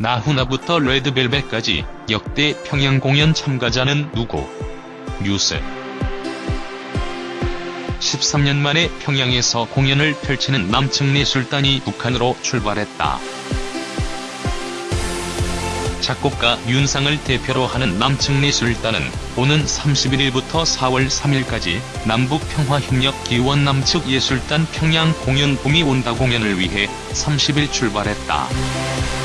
나훈아부터 레드벨벳까지 역대 평양 공연 참가자는 누구? 뉴스 13년 만에 평양에서 공연을 펼치는 남측내 술단이 북한으로 출발했다. 작곡가 윤상을 대표로 하는 남측내 술단은 오는 31일부터 4월 3일까지 남북평화협력 기원 남측 예술단 평양 공연 봄이 온다 공연을 위해 30일 출발했다.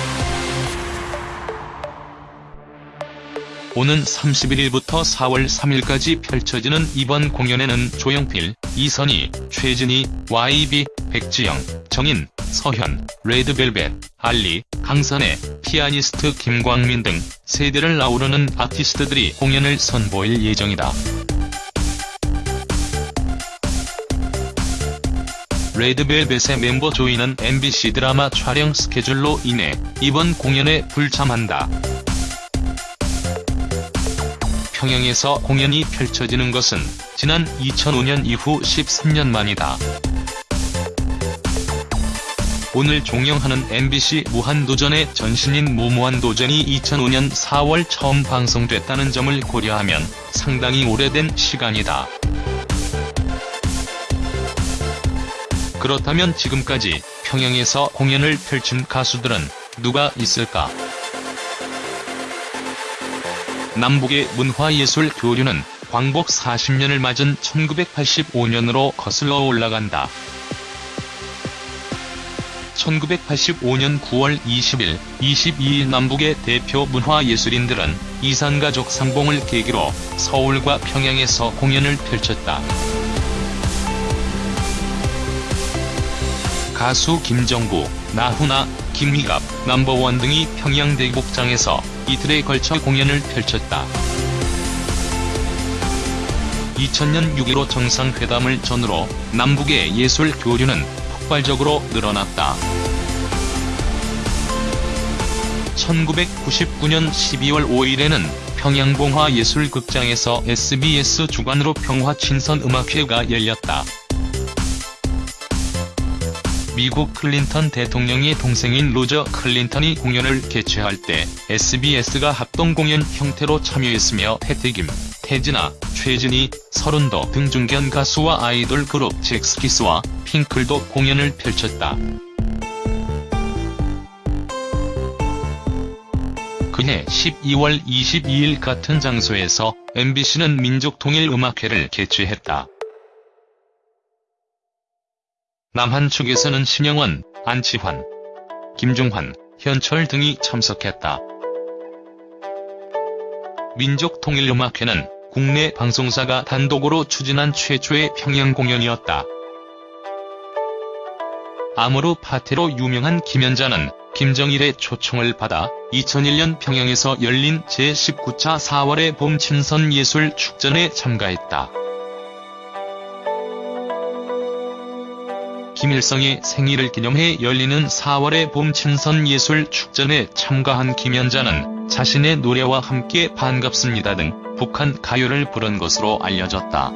오는 31일부터 4월 3일까지 펼쳐지는 이번 공연에는 조영필, 이선희, 최진희, YB, 백지영, 정인, 서현, 레드벨벳, 알리, 강선혜, 피아니스트 김광민 등 세대를 아우르는 아티스트들이 공연을 선보일 예정이다. 레드벨벳의 멤버 조이는 MBC 드라마 촬영 스케줄로 인해 이번 공연에 불참한다. 평양에서 공연이 펼쳐지는 것은 지난 2005년 이후 13년 만이다. 오늘 종영하는 MBC 무한도전의 전신인 무무한도전이 2005년 4월 처음 방송됐다는 점을 고려하면 상당히 오래된 시간이다. 그렇다면 지금까지 평양에서 공연을 펼친 가수들은 누가 있을까? 남북의 문화예술 교류는 광복 40년을 맞은 1985년으로 거슬러 올라간다. 1985년 9월 20일, 22일 남북의 대표 문화예술인들은 이산가족 상봉을 계기로 서울과 평양에서 공연을 펼쳤다. 가수 김정구, 나훈아, 김희갑, 넘버원 등이 평양 대국장에서 이틀에 걸쳐 공연을 펼쳤다. 2000년 6.15 정상회담을 전후로 남북의 예술 교류는 폭발적으로 늘어났다. 1999년 12월 5일에는 평양봉화예술극장에서 SBS 주관으로 평화친선음악회가 열렸다. 미국 클린턴 대통령의 동생인 로저 클린턴이 공연을 개최할 때 SBS가 합동 공연 형태로 참여했으며 태태김, 태진아, 최진희, 서른도 등 중견 가수와 아이돌 그룹 잭스키스와 핑클도 공연을 펼쳤다. 그해 12월 22일 같은 장소에서 MBC는 민족통일음악회를 개최했다. 남한 측에서는 신영원, 안치환, 김중환, 현철 등이 참석했다. 민족통일음악회는 국내 방송사가 단독으로 추진한 최초의 평양 공연이었다. 아모르 파테로 유명한 김연자는 김정일의 초청을 받아 2001년 평양에서 열린 제19차 4월의 봄 친선 예술 축전에 참가했다. 김일성의 생일을 기념해 열리는 4월의 봄 친선 예술 축전에 참가한 김연자는 자신의 노래와 함께 반갑습니다 등 북한 가요를 부른 것으로 알려졌다.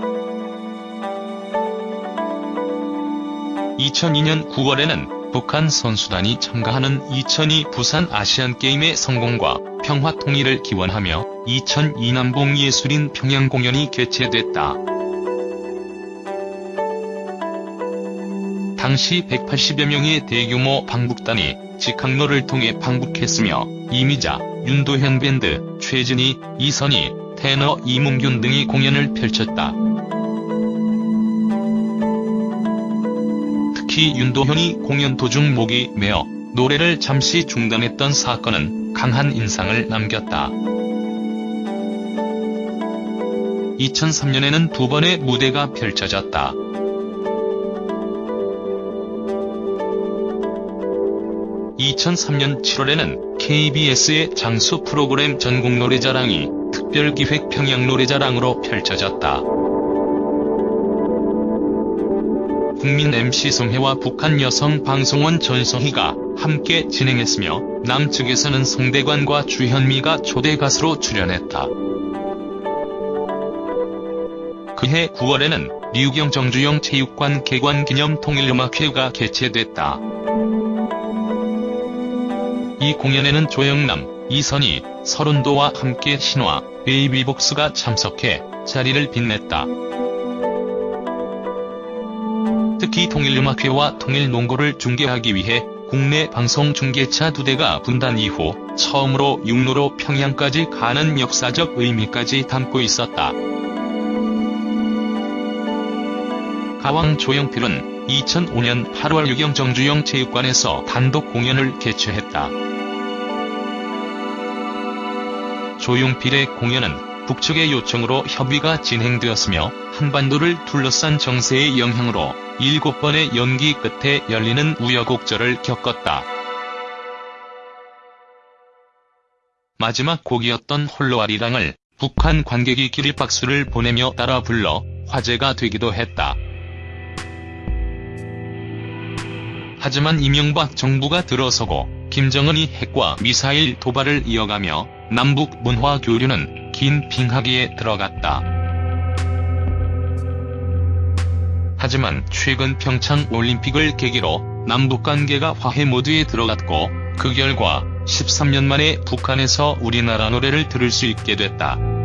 2002년 9월에는 북한 선수단이 참가하는 2002 부산 아시안게임의 성공과 평화 통일을 기원하며 2002 남북예술인 평양 공연이 개최됐다. 당시 180여 명의 대규모 방북단이 직항로를 통해 방북했으며 이미자, 윤도현 밴드, 최진희, 이선희, 테너 이문균 등이 공연을 펼쳤다. 특히 윤도현이 공연 도중 목이 메어 노래를 잠시 중단했던 사건은 강한 인상을 남겼다. 2003년에는 두 번의 무대가 펼쳐졌다. 2003년 7월에는 KBS의 장수 프로그램 전국 노래자랑이 특별기획 평양 노래자랑으로 펼쳐졌다. 국민 MC 송혜와 북한 여성 방송원 전성희가 함께 진행했으며 남측에서는 송대관과 주현미가 초대 가수로 출연했다. 그해 9월에는 류경 정주영 체육관 개관 기념 통일음악회가 개최됐다. 이 공연에는 조영남, 이선희, 서른도와 함께 신화, 베이비복스가 참석해 자리를 빛냈다. 특히 통일음악회와 통일농구를 중계하기 위해 국내 방송 중계차 두 대가 분단 이후 처음으로 육로로 평양까지 가는 역사적 의미까지 담고 있었다. 가왕 조영필은 2005년 8월 유경 정주영 체육관에서 단독 공연을 개최했다. 조용필의 공연은 북측의 요청으로 협의가 진행되었으며 한반도를 둘러싼 정세의 영향으로 7번의 연기 끝에 열리는 우여곡절을 겪었다. 마지막 곡이었던 홀로아리랑을 북한 관객이 기립박수를 보내며 따라 불러 화제가 되기도 했다. 하지만 이명박 정부가 들어서고 김정은이 핵과 미사일 도발을 이어가며 남북 문화 교류는 긴 빙하기에 들어갔다. 하지만 최근 평창 올림픽을 계기로 남북 관계가 화해 모드에 들어갔고 그 결과 13년 만에 북한에서 우리나라 노래를 들을 수 있게 됐다.